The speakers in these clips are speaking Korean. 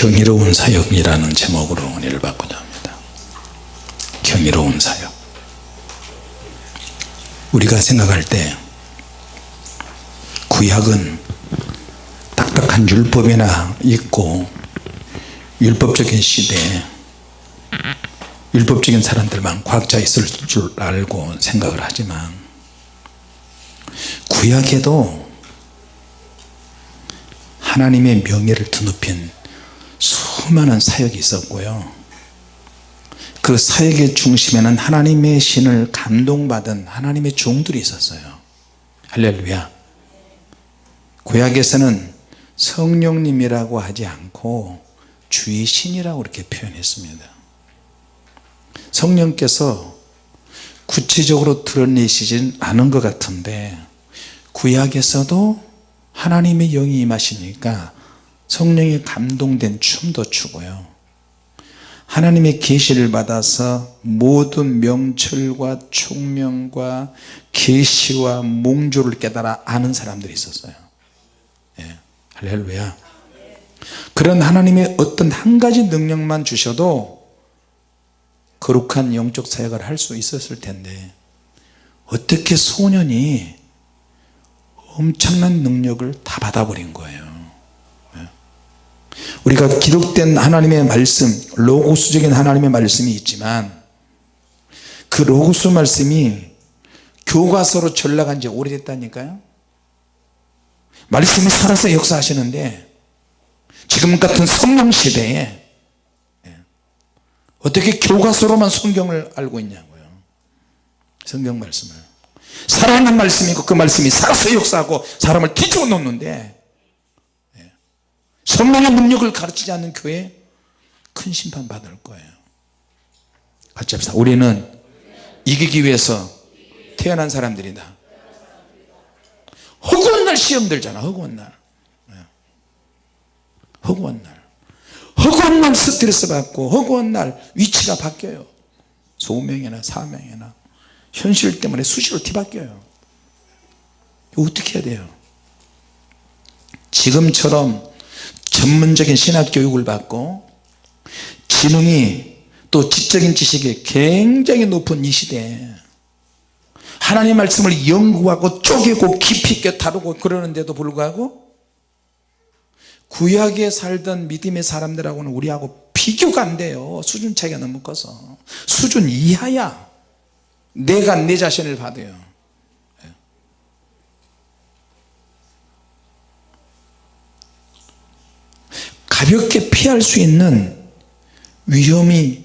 경이로운 사역이라는 제목으로 은혜를 받고자 합니다. 경이로운 사역. 우리가 생각할 때 구약은 딱딱한 율법이나 있고 율법적인 시대에 율법적인 사람들만 과학자 있을 줄 알고 생각을 하지만 구약에도 하나님의 명예를 드높인 수많은 사역이 있었고요. 그 사역의 중심에는 하나님의 신을 감동받은 하나님의 종들이 있었어요. 할렐루야. 구약에서는 성령님이라고 하지 않고 주의 신이라고 이렇게 표현했습니다. 성령께서 구체적으로 드러내시진 않은 것 같은데 구약에서도 하나님의 영이 임하시니까 성령이 감동된 춤도 추고요. 하나님의 계시를 받아서 모든 명철과 총명과 계시와 몽조를 깨달아 아는 사람들이 있었어요. 예, 할렐루야. 그런 하나님의 어떤 한 가지 능력만 주셔도 거룩한 영적 사역을 할 수 있었을 텐데 어떻게 소년이 엄청난 능력을 다 받아버린 거예요. 예. 우리가 기록된 하나님의 말씀 로고스적인 하나님의 말씀이 있지만 그 로고스 말씀이 교과서로 전락한 지 오래됐다니까요 말씀이 살아서 역사하시는데 지금 같은 성령 시대에 예. 어떻게 교과서로만 성경을 알고 있냐고요 성경 말씀을 살아있는 말씀이고 그 말씀이 살아서 역사하고 사람을 뒤집어 놓는데 예. 성령의 능력을 가르치지 않는 교회 큰 심판 받을 거예요. 같이 합시다. 우리는 이기기 위해서 태어난 사람들이다. 허구한 날 시험 들잖아 허구한 날. 예. 허구한 날. 허구한 날 스트레스 받고 허구한 날 위치가 바뀌어요. 소명이나 사명이나 현실 때문에 수시로 뒤바뀌어요. 어떻게 해야 돼요? 지금처럼 전문적인 신학 교육을 받고 지능이 또 지적인 지식이 굉장히 높은 이 시대에 하나님 말씀을 연구하고 쪼개고 깊이 있게 다루고 그러는데도 불구하고 구약에 살던 믿음의 사람들하고는 우리하고 비교가 안 돼요. 수준 차이가 너무 커서. 수준 이하야. 내가 내 자신을 받아요 가볍게 피할 수 있는 위험이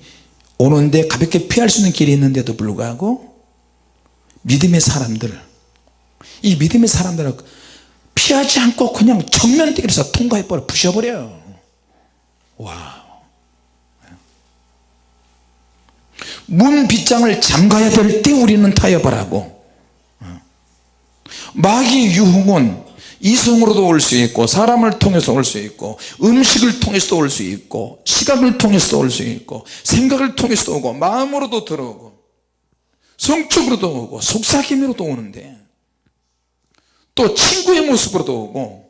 오는데 가볍게 피할 수 있는 길이 있는데도 불구하고 믿음의 사람들 이 믿음의 사람들은 피하지 않고 그냥 정면대결에서 통과해버려 부셔버려요 와. 문 빗장을 잠가야 될 때 우리는 타협을 하고 마귀 유흥은 이성으로도 올 수 있고 사람을 통해서 올 수 있고 음식을 통해서도 올 수 있고 시각을 통해서도 올 수 있고 생각을 통해서도 오고 마음으로도 들어오고 성적으로도 오고 속삭임으로도 오는데 또 친구의 모습으로도 오고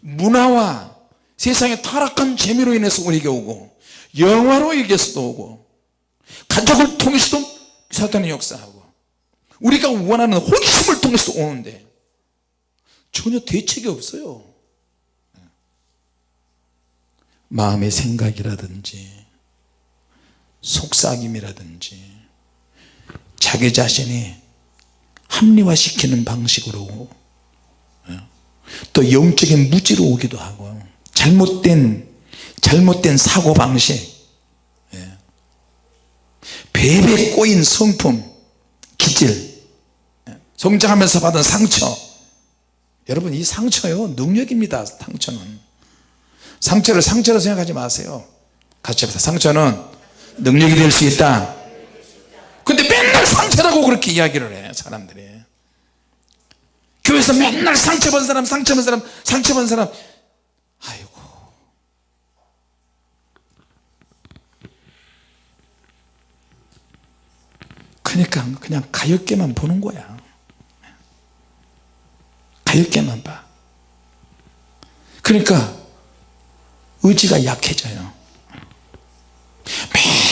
문화와 세상의 타락한 재미로 인해서 우리에게 오고 영화로 인해서도 오고 가족을 통해서도 사탄의 역사하고 우리가 원하는 호기심을 통해서도 오는데 전혀 대책이 없어요. 마음의 생각이라든지 속삭임이라든지 자기 자신이 합리화시키는 방식으로 또 영적인 무지로 오기도 하고 잘못된 잘못된 사고방식 배배 꼬인 성품 기질 성장하면서 받은 상처 여러분 이 상처요 능력입니다 상처는. 상처를 상처로 생각하지 마세요. 같이 합시다. 상처는 능력이 될 수 있다. 근데 맨날 상처라고 그렇게 이야기를 해 사람들이. 교회에서 맨날 상처본 사람 상처본 사람 상처본 사람. 아이고. 그러니까 그냥 가엾게만 보는 거야 가엾게만 봐. 그러니까 의지가 약해져요.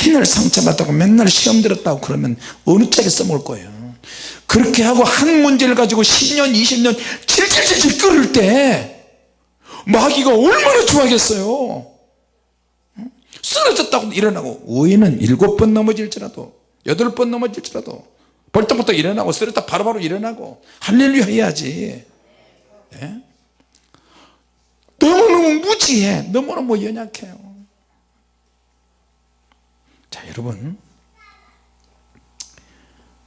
맨날 상처받았고 맨날 시험 들었다고 그러면 어느 짝에 써먹을 거예요? 그렇게 하고 한 문제를 가지고 10년 20년 질질질질 끓을 때 마귀가 얼마나 좋아하겠어요? 쓰러졌다고 일어나고 의인은 일곱 번 넘어질지라도 여덟 번 넘어질지라도 벌떡벌떡 일어나고 쓰러졌다 바로바로 일어나고 할렐루야 해야지 예? 너무너무 무지해. 너무너무 연약해요. 자 여러분.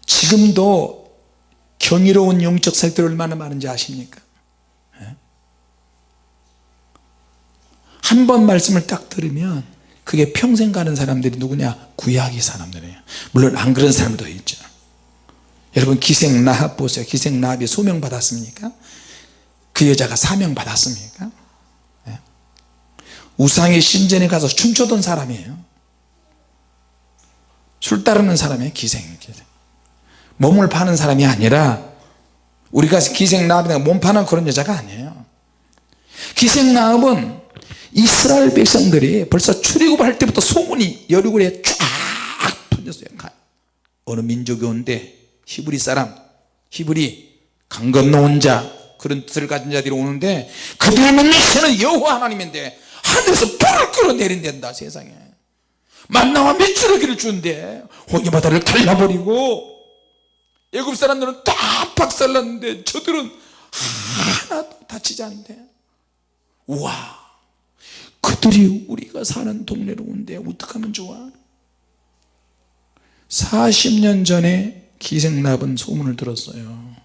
지금도 경이로운 영적 사역들 얼마나 많은지 아십니까? 예? 한번 말씀을 딱 들으면 그게 평생 가는 사람들이 누구냐? 구약의 사람들이에요. 물론 안 그런 사람도 있죠. 여러분 기생 나합 보세요. 기생 나합이 소명 받았습니까 그 여자가 사명 받았습니까? 예? 우상의 신전에 가서 춤추던 사람이에요. 술 따르는 사람이에요 기생, 몸을 파는 사람이 아니라 우리가 기생나합이나 몸 파는 그런 여자가 아니에요. 기생나합은 이스라엘 백성들이 벌써 출애굽할 때부터 소문이 여리고에 쫙 퍼졌어요. 어느 민족이 온데 히브리 사람 히브리 강 건너온 자 그런 뜻을 가진 자들이 오는데 그들의 메시는 여호와 하나님인데 하늘에서 불을 끌어내린댄다 세상에. 만나와 메추라기를 주는데 홍해바다를 갈라버리고 애굽 사람들은 다 박살났는데 저들은 하나도 다치지 않는데. 우와 그들이 우리가 사는 동네로 온데 어떡하면 좋아? 40년 전에 기생납은 소문을 들었어요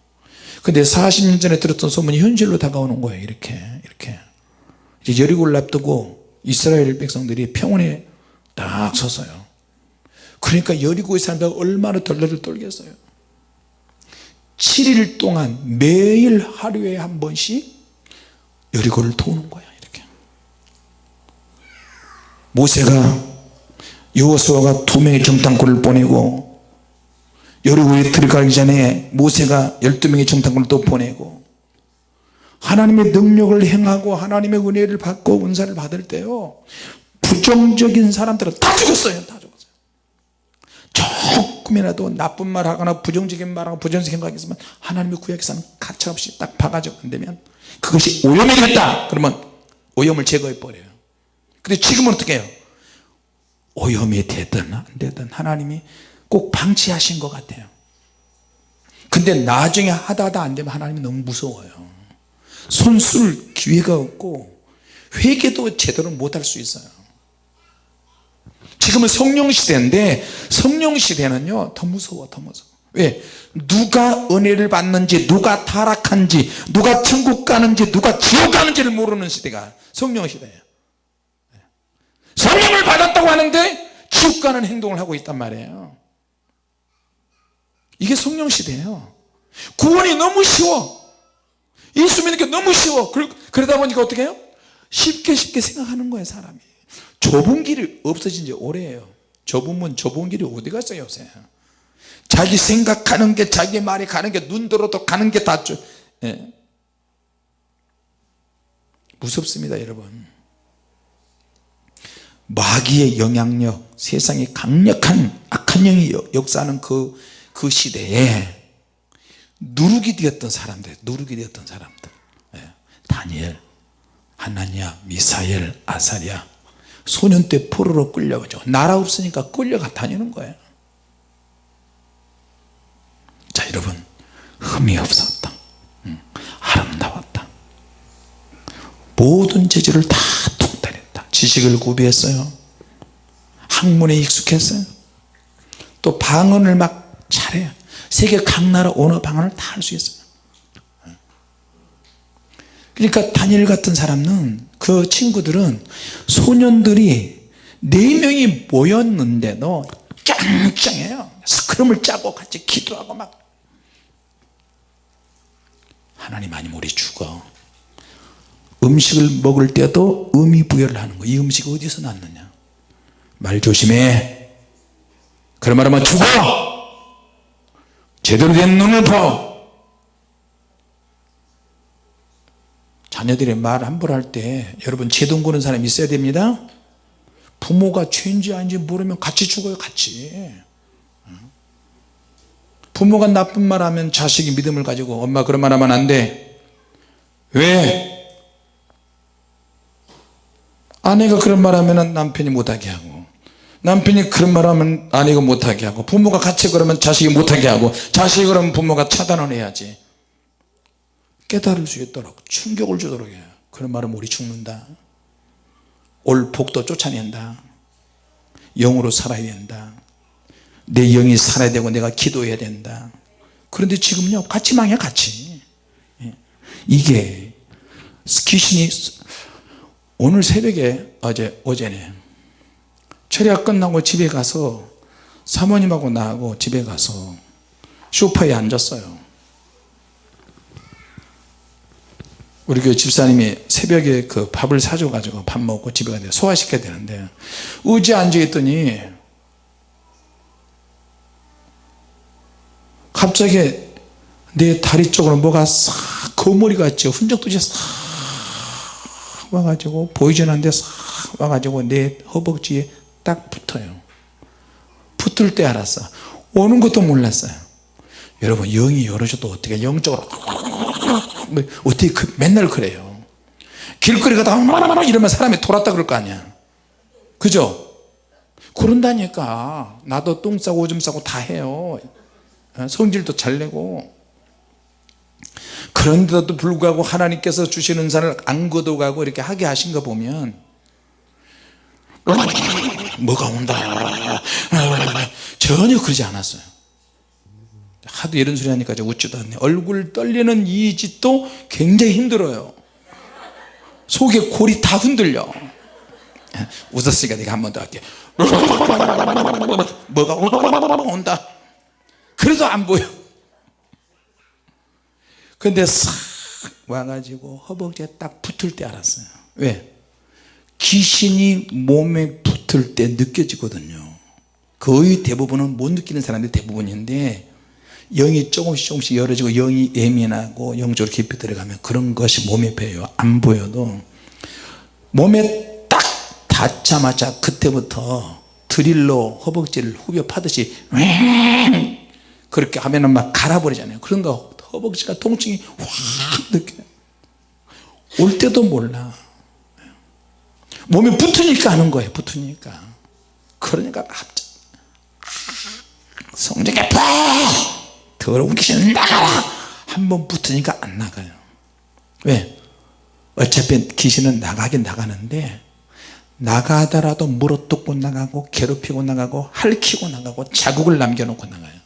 근데 40년 전에 들었던 소문이 현실로 다가오는 거예요 이렇게 이렇게. 이제 여리고를 앞두고 이스라엘 백성들이 평원에 딱 섰어요. 그러니까 여리고의 사람들 얼마나 덜덜 떨겠어요. 7일 동안 매일 하루에 한 번씩 여리고를 도는 거야 이렇게. 모세가 여호수아가 두 명의 정탐꾼을 보내고 여리고에 들어가기 전에 모세가 12명의 정탐꾼을 또 보내고 하나님의 능력을 행하고 하나님의 은혜를 받고 은사를 받을 때요 부정적인 사람들은 다 죽었어요 다 죽었어요. 조금이라도 나쁜 말 하거나 부정적인 말하고 부정적인 거 하겠으면 하나님의 구약에서는 가차없이 딱 봐가지고 안되면 그것이 오염이 됐다. 그러면 오염을 제거해 버려요. 근데 지금은 어떻게 해요? 오염이 되든 안 되든 하나님이 꼭 방치하신 것 같아요. 근데 나중에 하다 하다 안 되면 하나님이 너무 무서워요. 손쓸 기회가 없고 회개도 제대로 못할 수 있어요. 지금은 성령 시대인데 성령 시대는요 더 무서워 더 무서워. 왜? 누가 은혜를 받는지 누가 타락한지 누가 천국 가는지 누가 지옥 가는지를 모르는 시대가 성령 시대예요. 성령을 받았다고 하는데 지옥 가는 행동을 하고 있단 말이에요 이게 성령 시대예요. 구원이 너무 쉬워. 예수 믿는 게 너무 쉬워. 그러다 보니까 어떻게 해요? 쉽게 쉽게 생각하는 거예요 사람이. 좁은 길이 없어진 지 오래예요. 문 좁은 길이 어디 갔어요 요새? 자기 생각하는 게 자기 말이 가는 게 눈 들어도 가는 게다 예. 무섭습니다 여러분. 마귀의 영향력 세상에 강력한 악한 영이 역사하는 그, 그 시대에 누룩이 되었던 사람들 누룩이 되었던 사람들. 예. 다니엘 하나니아 미사엘 아사리아. 소년 때 포로로 끌려가죠 나라 없으니까 끌려가 다니는 거예요. 자 여러분 흠이 없었다. 음, 아름다웠다. 모든 재주를 다 통달했다. 지식을 구비했어요. 학문에 익숙했어요. 또 방언을 막 잘해요. 세계 각 나라 언어 방언을 다 할 수 있어요. 그러니까 다니엘 같은 사람은 그 친구들은 소년들이 네 명이 모였는데도 짱짱해요. 스크럼을 짜고 같이 기도하고 막. 하나님 아니면 우리 죽어. 음식을 먹을 때도 의미 부여를 하는 거이 음식이 어디서 났느냐? 말 조심해. 그런 말 하면 죽어 제대로 된 눈을 봐 자녀들이 말 함부로 할 때 여러분 제동 거는 사람이 있어야 됩니다. 부모가 죄인지 아닌지 모르면 같이 죽어요 같이. 부모가 나쁜 말 하면 자식이 믿음을 가지고 엄마 그런 말 하면 안돼. 왜? 아내가 그런 말 하면 남편이 못하게 하고 남편이 그런 말 하면 아내가 못하게 하고 부모가 같이 그러면 자식이 못하게 하고 자식이 그러면 부모가 차단을 해야지. 깨달을 수 있도록 충격을 주도록 해요. 그런 말은 우리 죽는다. 올 복도 쫓아낸다. 영으로 살아야 된다. 내 영이 살아야 되고 내가 기도해야 된다. 그런데 지금요 같이 망해 같이. 예. 이게 귀신이 오늘 새벽에 어제 어제네 철야 끝나고 집에 가서 사모님하고 나하고 집에 가서 소파에 앉았어요. 우리 그 집사님이 새벽에 그 밥을 사줘 가지고 밥 먹고 집에 가는데 소화시켜야 되는데 의지에 앉아 있더니 갑자기 내 다리 쪽으로 뭐가 싹 거머리 같죠. 흔적도 이제 싹 와가지고 보이진 않는데 싹 와가지고 내 허벅지에 딱 붙어요. 붙을 때 알았어. 오는 것도 몰랐어요. 여러분 영이 열어줘도 어떻게 영적으로 뭐 어떻게 그, 맨날 그래요. 길거리 가다가 이러면 사람이 돌았다 그럴 거 아니야. 그죠? 그런다니까. 나도 똥 싸고 오줌 싸고 다 해요. 어, 성질도 잘 내고. 그런데도 불구하고 하나님께서 주시는 산을 안 거둬가고 이렇게 하게 하신 거 보면 뭐가 온다. 전혀 그러지 않았어요. 하도 이런 소리 하니까 웃지도 않네. 얼굴 떨리는 이 짓도 굉장히 힘들어요. 속에 골이 다 흔들려. 웃었으니까 내가 한 번 더 할게 뭐가 온다. 그래도 안 보여. 근데 싹 와가지고 허벅지에 딱 붙을 때 알았어요. 왜? 귀신이 몸에 붙을 때 느껴지거든요. 거의 대부분은 못 느끼는 사람들이 대부분인데 영이 조금씩 조금씩 열어지고 영이 예민하고 영적으로 깊이 들어가면 그런 것이 몸에 배요. 안 보여도 몸에 딱 닿자마자 그때부터 드릴로 허벅지를 후벼 파듯이 그렇게 하면 은 막 갈아버리잖아요. 그런가 허벅지가 통증이 확 느껴요. 올 때도 몰라 몸에 붙으니까 하는 거예요 붙으니까. 그러니까 갑자기 성적에 팍 더러운 귀신 나가라! 한번 붙으니까 안 나가요. 왜? 어차피 귀신은 나가긴 나가는데 나가더라도 물어뜯고 나가고 괴롭히고 나가고 핥히고 나가고 자국을 남겨놓고 나가요.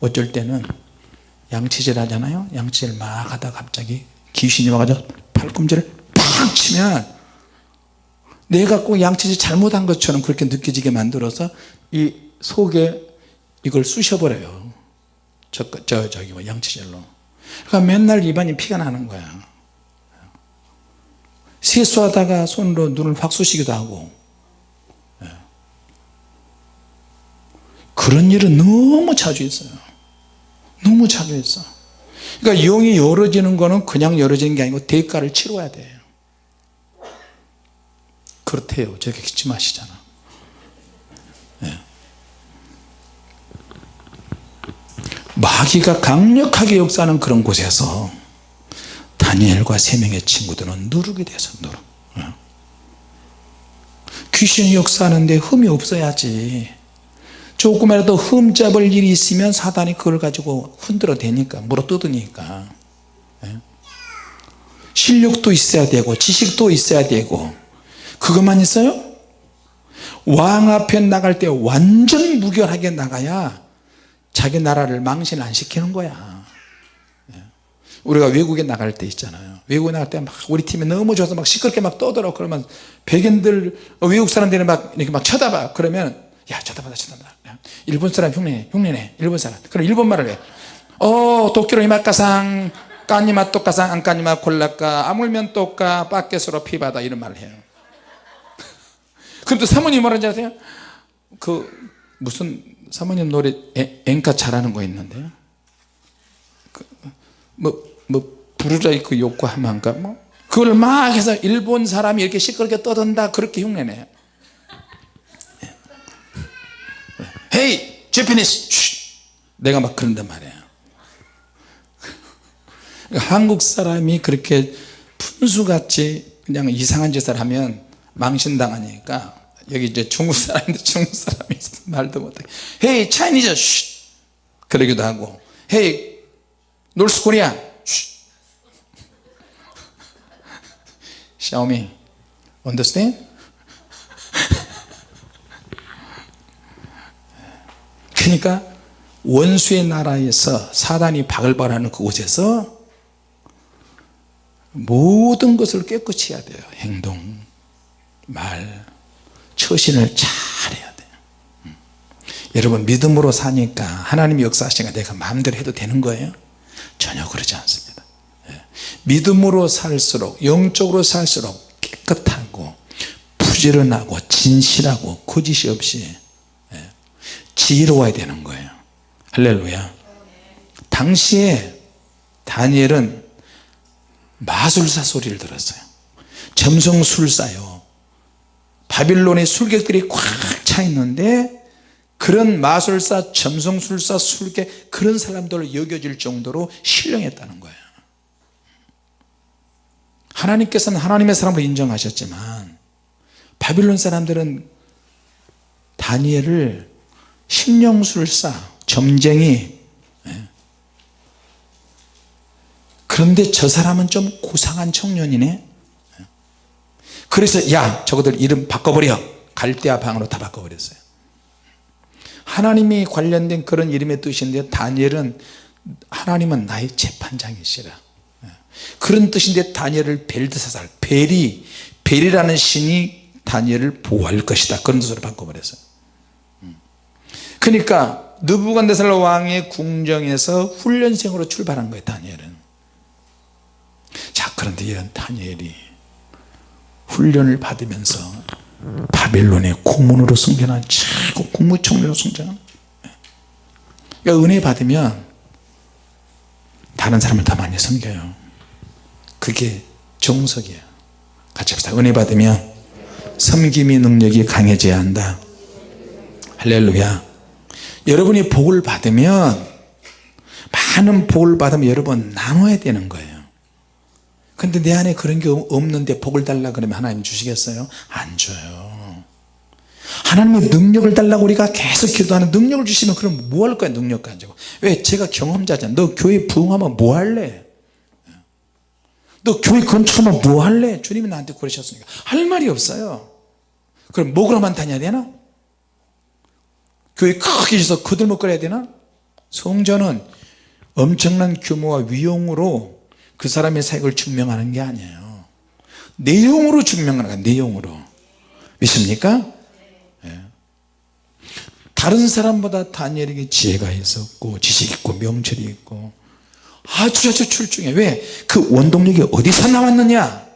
어쩔 때는 양치질 하잖아요. 양치질 막 하다 갑자기 귀신이 와가지고 팔꿈치를 팍 치면 내가 꼭 양치질 잘못한 것처럼 그렇게 느껴지게 만들어서 이 속에 이걸 쑤셔버려요. 저, 저 저기 뭐 양치질로. 그러니까 맨날 입안이 피가 나는 거야. 세수하다가 손으로 눈을 확 쑤시기도 하고. 예. 그런 일은 너무 자주 있어요. 너무 자주 있어. 그러니까 영이 열어지는 거는 그냥 열어지는 게 아니고 대가를 치러야 돼요 그렇대요 저렇게 기침하시잖아 네. 마귀가 강력하게 역사하는 그런 곳에서 다니엘과 세 명의 친구들은 누르게 돼서 누르 네. 귀신이 역사하는데 흠이 없어야지 조금이라도 흠 잡을 일이 있으면 사단이 그걸 가지고 흔들어 대니까 물어 뜯으니까 예? 실력도 있어야 되고 지식도 있어야 되고 그것만 있어요? 왕 앞에 나갈 때 완전 무결하게 나가야 자기 나라를 망신 안 시키는 거야. 예? 우리가 외국에 나갈 때 있잖아요. 외국에 나갈 때 막 우리 팀이 너무 좋아서 막 시끄럽게 막 떠들어. 그러면 백인들 외국 사람들이 막 이렇게 막 쳐다봐. 그러면 야 쳐다봐라 쳐다봐라 일본 사람 흉내내 흉내내. 일본 사람. 그럼 일본 말을 해어 도쿄로 이마카상 까니마 또까상 안 까니마 콜라까 아물면 또까 빠켓으로 피바다 이런 말을 해요 그럼 또 사모님 뭐라는지 아세요? 그 무슨 사모님 노래 에, 엔카 잘하는 거 있는데요? 그, 뭐, 뭐 부르라 그 욕구하만가? 뭐 그걸 막 해서 일본 사람이 이렇게 시끄럽게 떠든다 그렇게 흉내내요. 헤이 제피니스 내가 막 그런단 말이에요. 한국 사람이 그렇게 푼수같이 그냥 이상한 짓을 하면 망신당하니까 여기 이제 중국 사람인데 중국 사람이 말도 못해. 헤이 차이니즈 그러기도 하고. 헤이 놀스 코리아 샤오미 understand? 그러니까 원수의 나라에서 사단이 바글바글하는 그곳에서 모든 것을 깨끗이 해야 돼요 행동 말 처신을 잘 해야 돼요. 음. 여러분 믿음으로 사니까 하나님이 역사하시니까 내가 마음대로 해도 되는 거예요? 전혀 그러지 않습니다. 예. 믿음으로 살수록 영적으로 살수록 깨끗하고 부지런하고 진실하고 거짓이 없이 예. 지혜로워야 되는 거예요. 할렐루야. 당시에 다니엘은 마술사 소리를 들었어요. 점성술사요 바빌론의 술객들이 꽉 차 있는데 그런 마술사 점성술사 술객 그런 사람들로 여겨질 정도로 신령했다는 거예요 하나님께서는 하나님의 사람으로 인정하셨지만 바빌론 사람들은 다니엘을 신령술사 점쟁이 예. 그런데 저 사람은 좀 고상한 청년이네 그래서 야 저거들 이름 바꿔버려. 갈대아 방으로 다 바꿔버렸어요. 하나님이 관련된 그런 이름의 뜻인데 다니엘은 하나님은 나의 재판장이시라. 그런 뜻인데 다니엘을 벨드사살 벨이 벨이라는 신이 다니엘을 보호할 것이다. 그런 뜻으로 바꿔버렸어요. 그러니까 느부갓네살 왕의 궁정에서 훈련생으로 출발한 거예요 다니엘은. 자 그런데 이런 다니엘이 훈련을 받으면서 바벨론의 고문으로 승전한 최고 국무총리로 승전한 그러니까 은혜 받으면 다른 사람을 더 많이 섬겨요. 그게 정석이에요. 같이 합시다. 은혜 받으면 섬김의 능력이 강해져야 한다. 할렐루야. 여러분이 복을 받으면 많은 복을 받으면 여러분 나눠야 되는 거예요 근데 내 안에 그런 게 없는데 복을 달라 그러면 하나님 주시겠어요? 안 줘요. 하나님의 능력을 달라고 우리가 계속 기도하는 능력을 주시면 그럼 뭐 할 거야 능력 가지고? 왜 제가 경험자잖아. 너 교회 부흥하면 뭐 할래? 너 교회 건축하면 뭐 할래? 주님이 나한테 그러셨으니까. 할 말이 없어요. 그럼 목으로만 다녀야 되나? 교회 크게 있어서 거들먹거려야 되나? 성전은 엄청난 규모와 위용으로 그 사람의 사역을 증명하는 게 아니에요. 내용으로 증명하는 거야 내용으로. 믿습니까? 네. 다른 사람보다 다니엘에게 지혜가 있었고 지식 있고 명철이 있고 아주 아주 출중해. 왜? 그 원동력이 어디서 나왔느냐?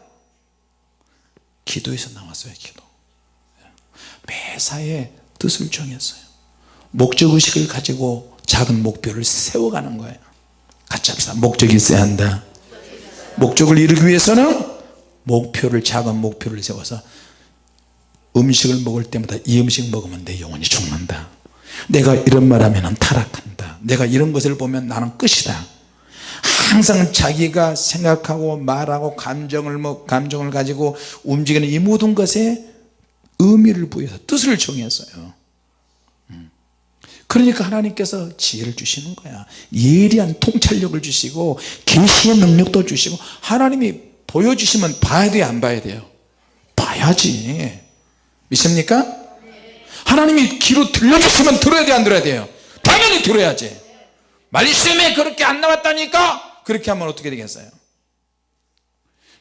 기도에서 나왔어요 기도. 매사에 뜻을 정했어요. 목적의식을 가지고 작은 목표를 세워가는 거예요. 같이 목적이 있어야 한다 목적을 이루기 위해서는 목표를 작은 목표를 세워서 음식을 먹을 때마다 이 음식 먹으면 내 영혼이 죽는다. 내가 이런 말 하면 타락한다. 내가 이런 것을 보면 나는 끝이다. 항상 자기가 생각하고 말하고 감정을 뭐 감정을 가지고 움직이는 이 모든 것에 의미를 부여해서 뜻을 정했어요 그러니까 하나님께서 지혜를 주시는 거야. 예리한 통찰력을 주시고 계시의 능력도 주시고 하나님이 보여주시면 봐야 돼요 안 봐야 돼요? 봐야지. 믿습니까? 하나님이 귀로 들려주시면 들어야 돼 안 들어야 돼요? 당연히 들어야지. 말씀에 그렇게 안 나왔다니까? 그렇게 하면 어떻게 되겠어요?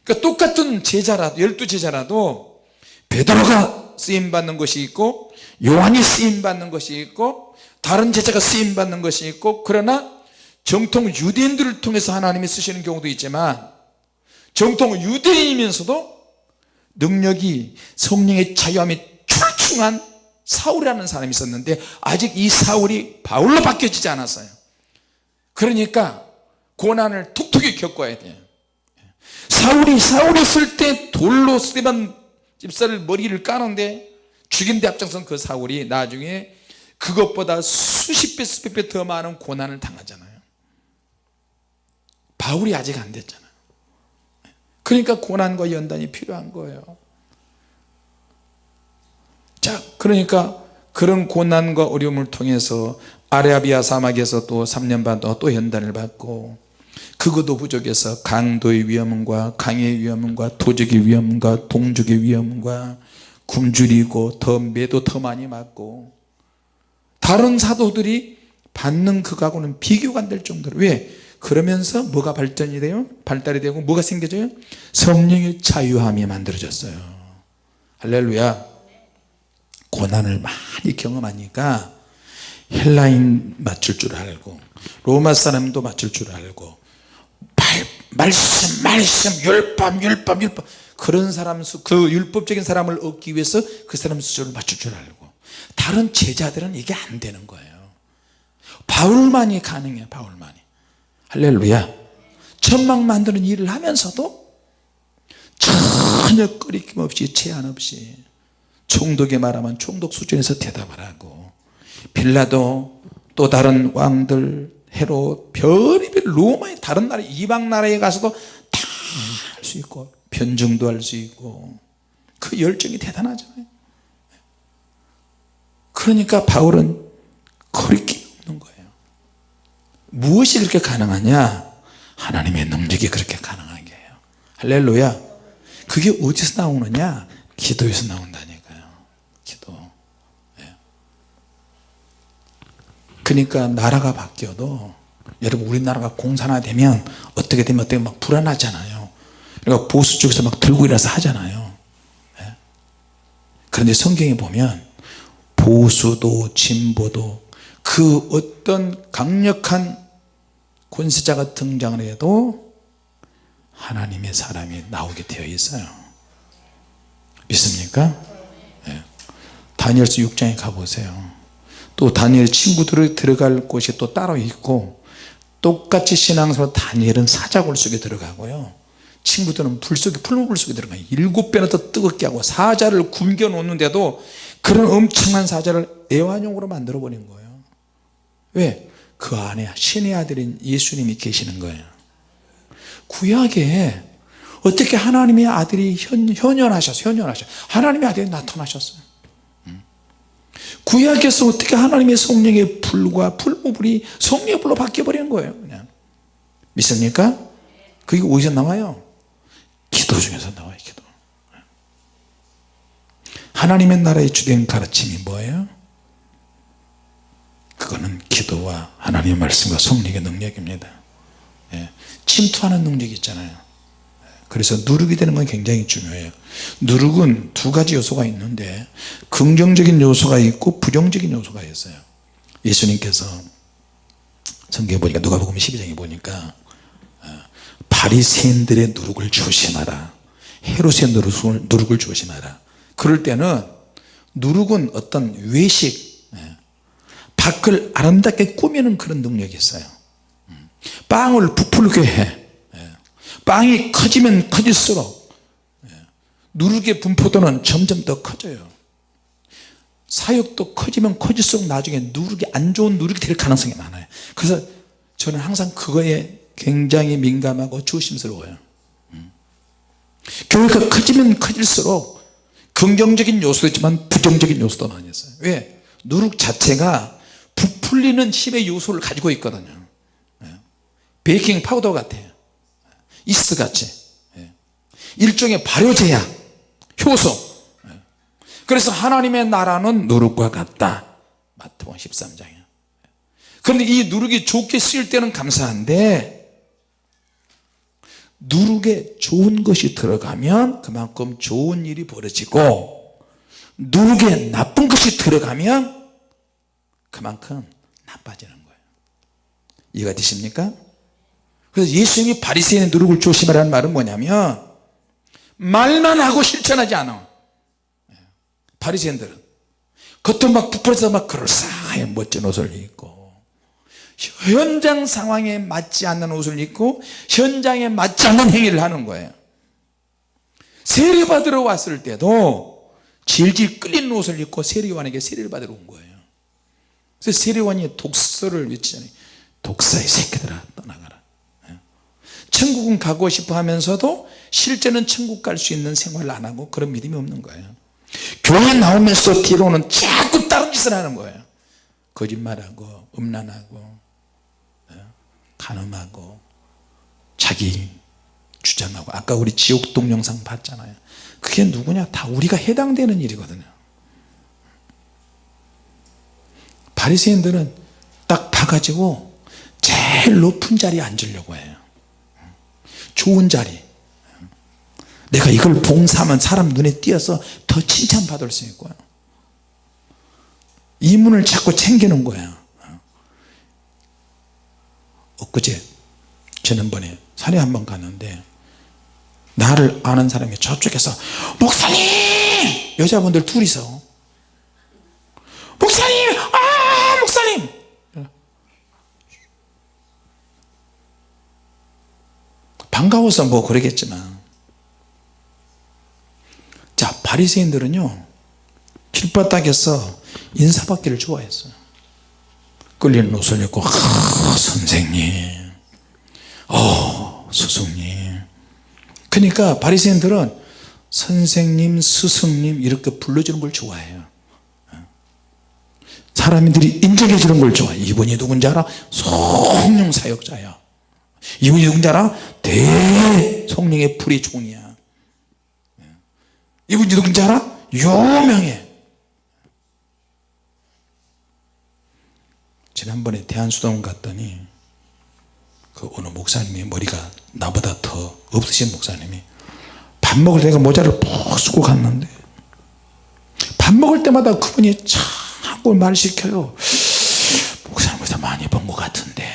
그러니까 똑같은 제자라도 열두 제자라도 베드로가 쓰임받는 것이 있고 요한이 쓰임받는 것이 있고 다른 제자가 쓰임받는 것이 있고 그러나 정통 유대인들을 통해서 하나님이 쓰시는 경우도 있지만 정통 유대인이면서도 능력이 성령의 자유함이 출중한 사울이라는 사람이 있었는데 아직 이 사울이 바울로 바뀌어지지 않았어요. 그러니까 고난을 톡톡히 겪어야 돼요. 사울이 사울이 있을 때 돌로 스테반 집사를 머리를 까는데 죽인 데 앞장선 그 사울이 나중에 그것보다 수십 배 수백 배 더 많은 고난을 당하잖아요. 바울이 아직 안 됐잖아요. 그러니까 고난과 연단이 필요한 거예요. 자 그러니까 그런 고난과 어려움을 통해서 아라비아 사막에서 또 3년 반 동안 또 연단을 받고 그것도 부족해서 강도의 위험과 강의 위험과 도적의 위험과 동족의 위험과 굶주리고 더 매도 더 많이 맞고 다른 사도들이 받는 그거하고는 비교가 안 될 정도로 왜? 그러면서 뭐가 발전이 돼요? 발달이 되고 뭐가 생겨져요? 성령의 자유함이 만들어졌어요 할렐루야 고난을 많이 경험하니까 헬라인 맞출 줄 알고 로마 사람도 맞출 줄 알고 말, 말씀 말씀 율법 율법 율법 그런 사람 수, 그 율법적인 사람을 얻기 위해서 그 사람 수준을 맞출 줄 알고. 다른 제자들은 이게 안 되는 거예요. 바울만이 가능해요 바울만이. 할렐루야. 천막 만드는 일을 하면서도 전혀 꺼리낌 없이 제한 없이 총독에 말하면 총독 수준에서 대답을 하고 빌라도 또 다른 왕들 헤롯 별의별 로마의 다른 나라 이방 나라에 가서도 다 할 수 있고 변증도 할 수 있고 그 열정이 대단하잖아요. 그러니까 바울은 거리낌 없는 거예요. 무엇이 그렇게 가능하냐? 하나님의 능력이 그렇게 가능한 게요. 할렐루야. 그게 어디서 나오느냐? 기도에서 나온다니까요. 기도. 예. 그러니까 나라가 바뀌어도 여러분 우리나라가 공산화되면 어떻게 되면 어떻게 막 불안하잖아요 그러니까 보수 쪽에서 막 들고 일어나서 하잖아요 예. 그런데 성경에 보면 보수도 진보도 그 어떤 강력한 권세자가 등장을 해도 하나님의 사람이 나오게 되어 있어요 믿습니까? 네. 다니엘서 6장에 가보세요 또 다니엘 친구들이 들어갈 곳이 또 따로 있고 똑같이 신앙생활 다니엘은 사자굴 속에 들어가고요 친구들은 불 속에 풀무불 속에 들어가요 일곱 배나 더 뜨겁게 하고 사자를 굶겨 놓는데도 그런 엄청난 사자를 애완용으로 만들어 버린 거예요 왜? 그 안에 신의 아들인 예수님이 계시는 거예요 구약에 어떻게 하나님의 아들이 현, 현현하셨어요 현현하셨 하나님의 아들이 나타나셨어요 음. 구약에서 어떻게 하나님의 성령의 불과 불무불이 성령의 불로 바뀌어버리는 거예요 그냥 믿습니까? 그게 어디서 나와요? 기도 중에서 나와요 기도. 하나님의 나라의 주된 가르침이 뭐예요? 그거는 기도와 하나님의 말씀과 성령의 능력입니다. 예. 침투하는 능력이 있잖아요. 그래서 누룩이 되는 건 굉장히 중요해요. 누룩은 두 가지 요소가 있는데 긍정적인 요소가 있고 부정적인 요소가 있어요. 예수님께서 성경에 보니까 누가복음 12장에 보니까 어, 바리새인들의 누룩을 조심하라. 헤롯의 누룩을, 누룩을 조심하라. 그럴 때는 누룩은 어떤 외식 예, 밖을 아름답게 꾸미는 그런 능력이 있어요. 음, 빵을 부풀게 해. 예, 빵이 커지면 커질수록 예, 누룩의 분포도는 점점 더 커져요. 사역도 커지면 커질수록 나중에 누룩이 안 좋은 누룩이 될 가능성이 많아요. 그래서 저는 항상 그거에 굉장히 민감하고 조심스러워요 음. 교회가 커지면 커질수록 긍정적인 요소도 있지만 부정적인 요소도 많이 있어요 왜? 누룩 자체가 부풀리는 힘의 요소를 가지고 있거든요 예. 베이킹 파우더 같아요 이스트 같이 예. 일종의 발효제약 효소 예. 그래서 하나님의 나라는 누룩과 같다 마태복음 13장에 그런데 이 누룩이 좋게 쓰일 때는 감사한데 누룩에 좋은 것이 들어가면 그만큼 좋은 일이 벌어지고 누룩에 나쁜 것이 들어가면 그만큼 나빠지는 거예요. 이해가 되십니까? 그래서 예수님이 바리새인의 누룩을 조심하라는 말은 뭐냐면 말만 하고 실천하지 않아. 바리새인들은. 겉은 막 부풀어서 막 그럴싸하게 멋진 옷을 입고 현장 상황에 맞지 않는 옷을 입고 현장에 맞지 않는 행위를 하는 거예요. 세례받으러 왔을 때도 질질 끌리는 옷을 입고 세례관에게 세례를 받으러 온 거예요. 그래서 세례관이 독서를 외치잖아요. 독사의 새끼들아 떠나가라. 예. 천국은 가고 싶어 하면서도 실제는 천국 갈 수 있는 생활을 안 하고 그런 믿음이 없는 거예요. 교회 나오면서 뒤로는 자꾸 다른 짓을 하는 거예요. 거짓말하고 음란하고. 예. 간음하고 자기 주장하고 아까 우리 지옥 동 영상 봤잖아요. 그게 누구냐? 다 우리가 해당되는 일이거든요. 바리새인들은 딱 봐가지고 제일 높은 자리에 앉으려고 해요. 좋은 자리. 내가 이걸 봉사하면 사람 눈에 띄어서 더 칭찬받을 수 있고요 이문을 자꾸 챙기는 거예요 엊그제 지난번에 산에 한 번 갔는데 나를 아는 사람이 저쪽에서 목사님! 여자분들 둘이서 목사님! 아 목사님! 반가워서 뭐 그러겠지만 자 바리새인들은요 길바닥에서 인사받기를 좋아했어요 끌리는 입고 아, 선생님. 어 스승님. 그러니까 바리새인들은 선생님 스승님 이렇게 불러주는 걸 좋아해요. 사람들이 인정해 주는 걸 좋아해 이분이 누군지 알아? 성령 사역자야 이분이 누군지 알아? 대성령의 불의 종이야. 이분이 누군지 알아? 유명해 지난번에 대한수도원 갔더니 그 어느 목사님이 머리가 나보다 더 없으신 목사님이 밥 먹을 때가 모자를 푹 쓰고 갔는데 밥 먹을 때마다 그분이 자꾸 말 시켜요. 목사님보다 많이 본 것 같은데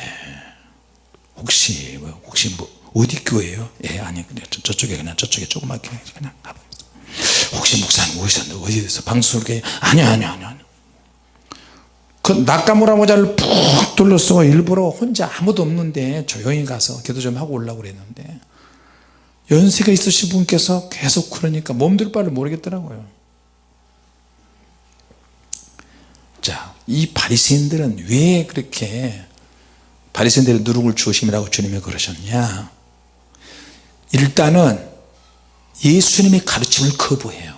혹시 뭐, 혹시 뭐 어디 교회예요? 예 아니 그냥 저 쪽에 그냥 저쪽에 조그맣게 그냥 혹시 목사님 어디서 어디서 방송국에 아니요 아니요 아니요 그 낙가무라 모자를 푹 둘러쓰고 일부러 혼자 아무도 없는데 조용히 가서 기도 좀 하고 올라고 그랬는데 연세가 있으신 분께서 계속 그러니까 몸둘 바를 모르겠더라고요 자이 바리새인들은 왜 그렇게 바리새인들의 누룩을 주심이라고 주님이 그러셨냐 일단은 예수님의 가르침을 거부해요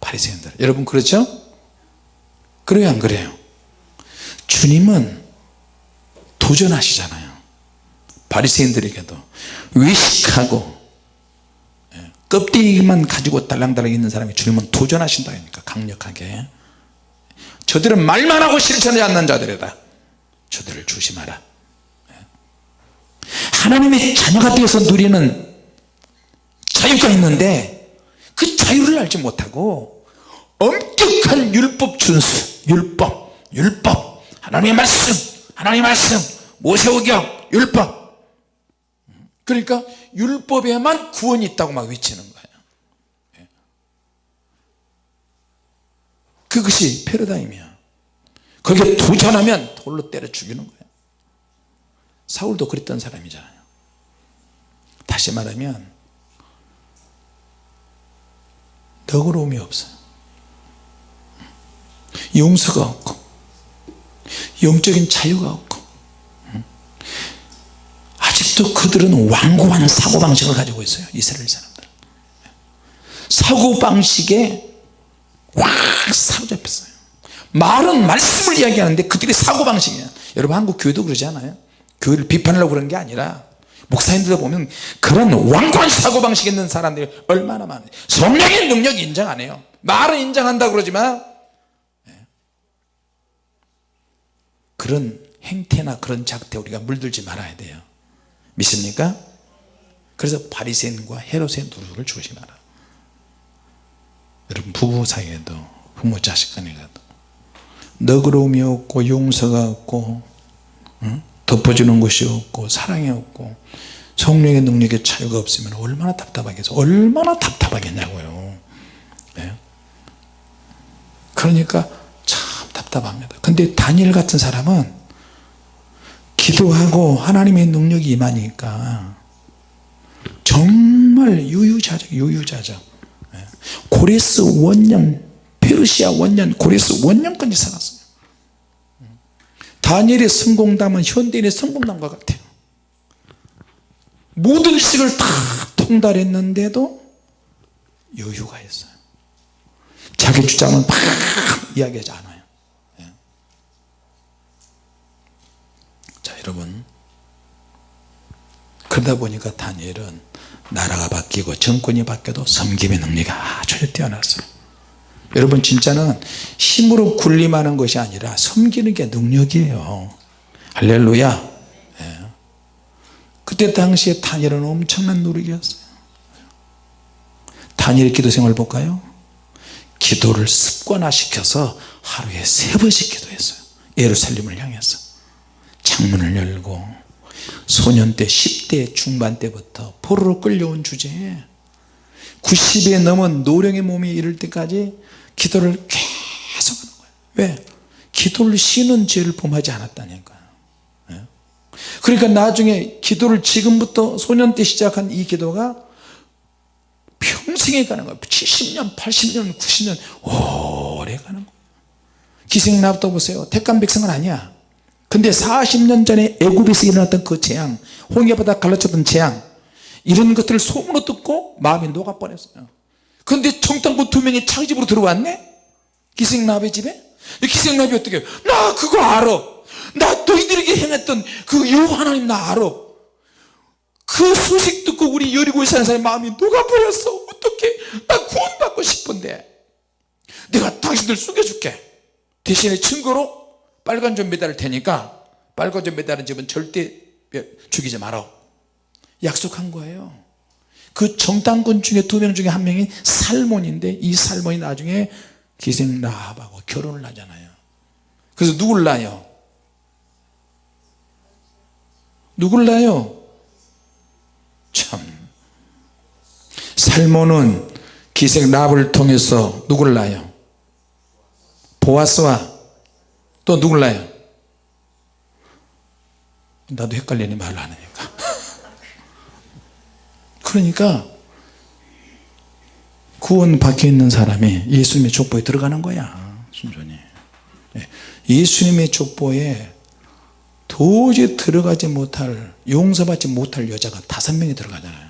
바리새인들 여러분 그렇죠? 그래요 안 그래요? 주님은 도전하시잖아요. 바리새인들에게도. 외식하고 예, 껍데기만 가지고 달랑달랑 있는 사람이 주님은 도전하신다 니까 강력하게. 저들은 말만 하고 실천하지 않는 자들이다. 저들을 조심하라. 예. 하나님의 자녀가 되어서 누리는 자유가 있는데 그 자유를 알지 못하고 엄격한 율법 준수 율법 율법 하나님의 말씀 하나님의 말씀 모세오경 율법. 그러니까 율법에만 구원이 있다고 막 외치는 거예요 예. 그것이 패러다임이야. 거기에 도전하면 돌로 때려 죽이는 거예요 사울도 그랬던 사람이잖아요. 다시 말하면 너그러움이 없어요. 용서가 없고 영적인 자유가 없고 아직도 그들은 완고한 사고방식을 가지고 있어요 이스라엘 사람들. 사고방식에 확 사로잡혔어요. 말은 말씀을 이야기하는데 그들이 사고방식이야. 여러분 한국 교회도 그러지 않아요? 교회를 비판하려고 그런 게 아니라 목사님들 보면 그런 완고한 사고방식 있는 사람들이 얼마나 많아요. 성령의 능력 인정 안 해요. 말은 인정한다 그러지만 그런 행태나 그런 작태 우리가 물들지 말아야 돼요 믿습니까? 그래서 바리새인과 헤롯의 누룩을 조심하라 여러분 부부 사이에도 부모 자식 간에도 너그러움이 없고 용서가 없고 응? 덮어주는 것이 없고 사랑이 없고 성령의 능력에 차이가 없으면 얼마나 답답하겠어 얼마나 답답하겠냐고요 네? 그러니까 참 답답합니다. 근데 다니엘 같은 사람은 기도하고 하나님의 능력이 임하니까 정말 유유자적 유유자적. 예. 고레스 원년 페르시아 원년 고레스 원년까지 살았어요. 다니엘의 성공담은 현대인의 성공담과 같아요. 모든 식을 다 통달했는데도 여유가 있어요. 자기 주장은 막 이야기하지 않아요 예. 자 여러분. 그러다 보니까 다니엘은 나라가 바뀌고 정권이 바뀌어도 섬김의 능력이 아주 뛰어났어요. 여러분 진짜는 힘으로 군림하는 것이 아니라 섬기는 게 능력이에요. 할렐루야. 예. 그때 당시에 다니엘은 엄청난 노력이었어요. 다니엘 기도 생활 볼까요? 기도를 습관화시켜서 하루에 세 번씩 기도했어요. 예루살렘을 향해서 창문을 열고 소년 때 10대 중반 때부터 포로로 끌려온 주제에 90에 넘은 노령의 몸이 이를 때까지 기도를 계속 하는 거예요 왜? 기도를 쉬는 죄를 범하지 않았다니까요 예? 그러니까 나중에 기도를 지금부터 소년 때 시작한 이 기도가 평생에 가는 거예요 70년 80년 90년 오래 가는 거예요 기생나부터 보세요. 택한 백성은 아니야 근데 40년 전에 애굽에서 일어났던 그 재앙 홍해바다 갈라쳤던 재앙 이런 것들을 소문으로 듣고 마음이 녹아 버렸어요. 근데 정탐꾼 두 명이 자기 집으로 들어왔네? 기생나비 집에? 기생나비 어떻게? 나 그거 알아. 나 너희들에게 행했던 그 여호와 하나님 나 알아. 그 소식 듣고 우리 여리고에 사는 사람의 마음이 녹아버렸어. 어떻게 나 구원받고 싶은데. 내가 당신들 숨겨줄게. 대신에 증거로 빨간 점 매달을 테니까 빨간 점 매달은 집은 절대 죽이지 마라 약속한 거예요. 그 정당군 중에 두 명 중에 한 명이 살몬인데 이 살몬이 나중에 기생 라합하고 결혼을 하잖아요. 그래서 누굴 낳아요? 누굴 낳아요? 참. 살몬은 기생 라합을 통해서 누굴 낳아요? 보아스와 또 누굴 낳아요 나도 헷갈리니 말을 안 하니까 그러니까 구원 박혀 있는 사람이 예수님의 족보에 들어가는 거야 순전히 예. 예수님의 족보에 도저히 들어가지 못할 용서받지 못할 여자가 다섯 명이 들어가잖아요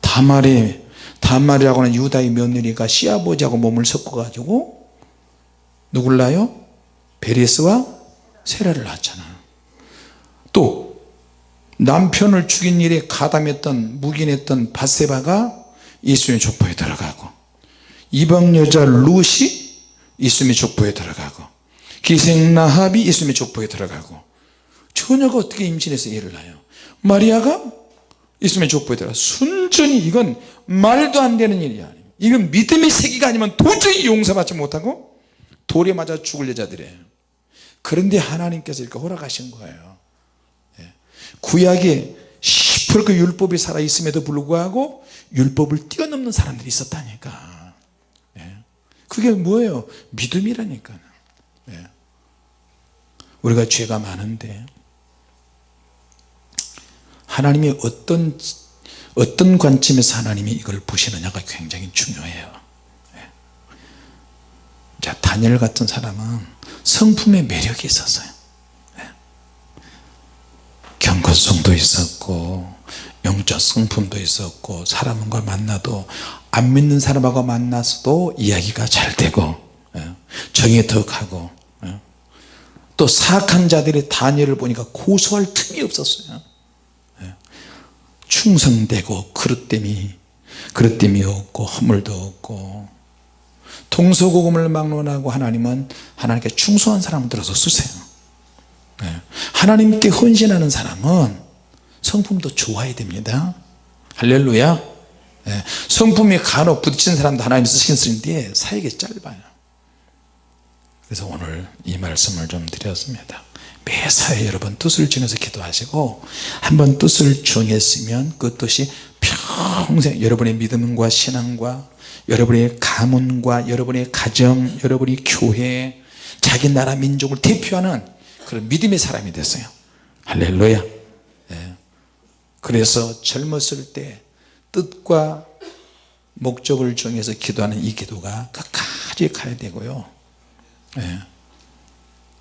다말이 다말이라고 하는 유다의 며느리가 시아버지하고 몸을 섞어 가지고 누굴 낳아요? 베레스와 세라를 낳았잖아. 또 남편을 죽인 일에 가담했던 묵인했던 바세바가 예수님의 족보에 들어가고 이방 여자 룻이 예수님의 족보에 들어가고 기생 나합이 예수님의 족보에 들어가고 처녀가 어떻게 임신해서 애를 낳아요? 마리아가 예수님의 족보에 들어가. 순전히 이건 말도 안 되는 일이야 이건 믿음의 세계가 아니면 도저히 용서받지 못하고 돌에 맞아 죽을 여자들이에요 그런데 하나님께서 이렇게 허락하신 거예요 예. 구약에 시퍼렇게 율법이 살아있음에도 불구하고 율법을 뛰어넘는 사람들이 있었다니까 예. 그게 뭐예요 믿음이라니까 예. 우리가 죄가 많은데 하나님이 어떤 어떤 관점에서 하나님이 이걸 보시느냐가 굉장히 중요해요 자 다니엘 같은 사람은 성품의 매력이 있었어요 네. 경건성도 있었고 영적 성품도 있었고 사람과 만나도 안 믿는 사람하고 만나서도 이야기가 잘 되고 네. 정이 덕하고 네. 또 사악한 자들의 다니엘을 보니까 고소할 틈이 없었어요 충성되고 그릇됨이 그릇됨이 없고 허물도 없고 동서고금을 막론하고 하나님은 하나님께 충성한 사람을 들어서 쓰세요. 네. 하나님께 헌신하는 사람은 성품도 좋아야 됩니다. 할렐루야. 네. 성품이 간혹 부딪힌 사람도 하나님 쓰시는데 사역이 짧아요. 그래서 오늘 이 말씀을 좀 드렸습니다. 매사에 여러분 뜻을 정해서 기도하시고 한번 뜻을 정했으면 그 뜻이 평생 여러분의 믿음과 신앙과 여러분의 가문과 여러분의 가정 여러분의 교회 자기 나라 민족을 대표하는 그런 믿음의 사람이 됐어요. 할렐루야. 예. 그래서 젊었을 때 뜻과 목적을 정해서 기도하는 이 기도가 끝까지 가야 되고요. 예.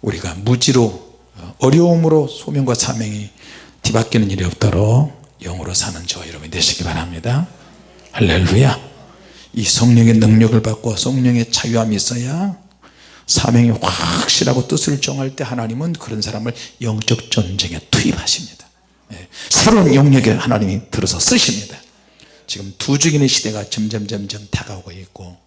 우리가 무지로 어, 어려움으로 소명과 사명이 뒤바뀌는 일이 없도록 영으로 사는 저 여러분이 되시기 바랍니다. 할렐루야 이 성령의 능력을 받고 성령의 자유함이 있어야 사명이 확실하고 뜻을 정할 때 하나님은 그런 사람을 영적 전쟁에 투입하십니다 예. 새로운 영역에 하나님이 들어서 쓰십니다 지금 두 죽이는 시대가 점점 점점 다가오고 있고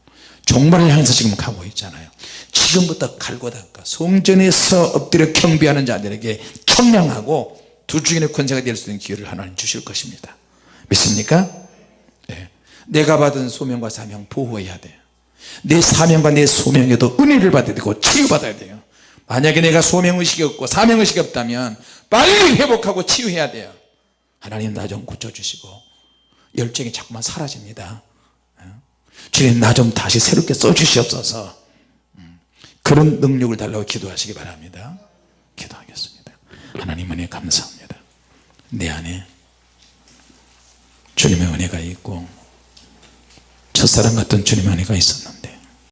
종말을 향해서 지금 가고 있잖아요 지금부터 갈고 닦아 성전에서 엎드려 경배하는 자들에게 청량하고 두 죽이는 권세가 될 수 있는 기회를 하나님 주실 것입니다 믿습니까? 네. 내가 받은 소명과 사명 보호해야 돼요. 내 사명과 내 소명에도 은혜를 받아야 되고 치유받아야 돼요. 만약에 내가 소명의식이 없고 사명의식이 없다면 빨리 회복하고 치유해야 돼요. 하나님 나 좀 고쳐주시고 열정이 자꾸만 사라집니다. 주님 나 좀 다시 새롭게 써주시옵소서. 음, 그런 능력을 달라고 기도하시기 바랍니다. 기도하겠습니다. 하나님 은혜 감사합니다. 내 안에 주님의 은혜가 있고 첫사랑 같은 주님의 은혜가 있었는데